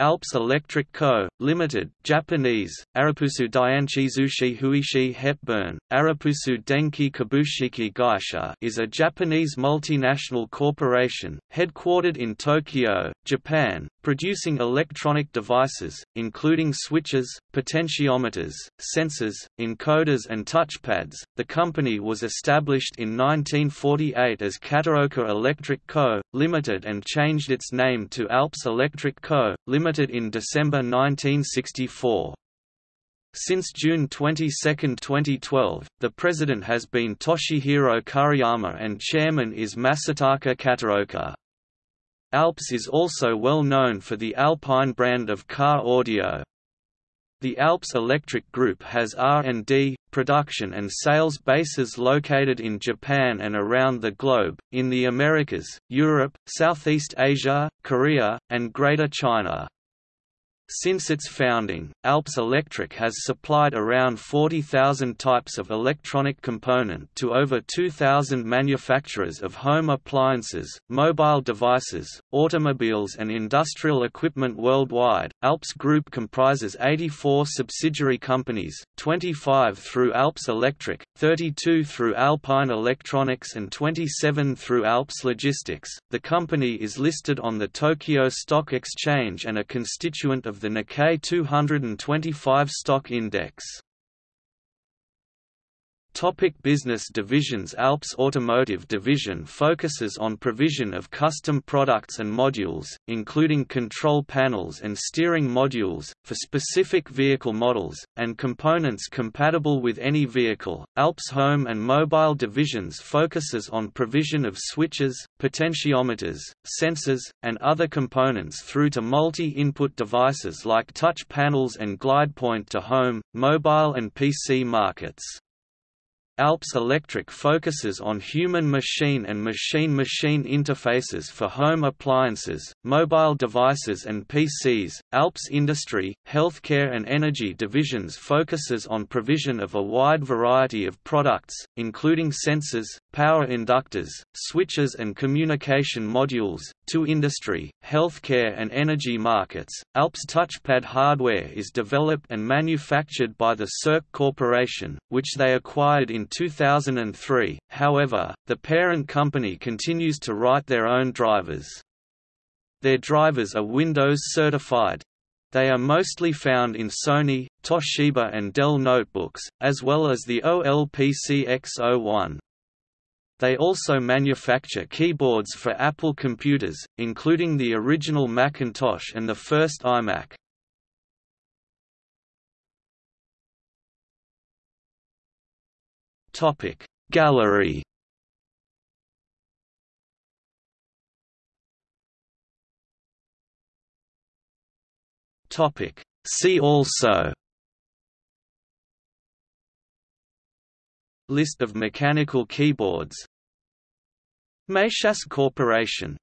Alps Electric Co., Limited, Japanese, Arapusu Dianchi Zushi Huishi Hepburn, Arapusu Denki Kabushiki Gaisha is a Japanese multinational corporation, headquartered in Tokyo, Japan, producing electronic devices, including switches, potentiometers, sensors, encoders and touchpads. The company was established in 1948 as Kataoka Electric Co., Limited and changed its name to Alps Electric Co., Limited in December 1964. Since June 22, 2012, the president has been Toshihiro Kuriyama and chairman is Masataka Kataoka. Alps is also well known for the Alpine brand of car audio. The Alps Electric Group has R&D, production and sales bases located in Japan and around the globe, in the Americas, Europe, Southeast Asia, Korea, and Greater China. Since its founding, Alps Electric has supplied around 40,000 types of electronic component to over 2,000 manufacturers of home appliances, mobile devices, automobiles and industrial equipment worldwide. Alps Group comprises 84 subsidiary companies, 25 through Alps Electric, 32 through Alpine Electronics and 27 through Alps Logistics. The company is listed on the Tokyo Stock Exchange and a constituent of the Nikkei 225 stock index. Topic business divisions Alps Automotive Division focuses on provision of custom products and modules, including control panels and steering modules, for specific vehicle models, and components compatible with any vehicle. Alps Home and Mobile Divisions focuses on provision of switches, potentiometers, sensors, and other components through to multi-input devices like touch panels and GlidePoint to home, mobile and PC markets. Alps Electric focuses on human-machine and machine-machine interfaces for home appliances, mobile devices and PCs. Alps Industry, Healthcare and Energy divisions focuses on provision of a wide variety of products, including sensors, power inductors, switches and communication modules, to industry, healthcare and energy markets. Alps touchpad hardware is developed and manufactured by the Cirque Corporation, which they acquired in 2003, however, the parent company continues to write their own drivers. Their drivers are Windows certified. They are mostly found in Sony, Toshiba and Dell notebooks, as well as the OLPC XO-1. They also manufacture keyboards for Apple computers, including the original Macintosh and the first iMac. Gallery Topic. See also. List of mechanical keyboards. Mayshas Corporation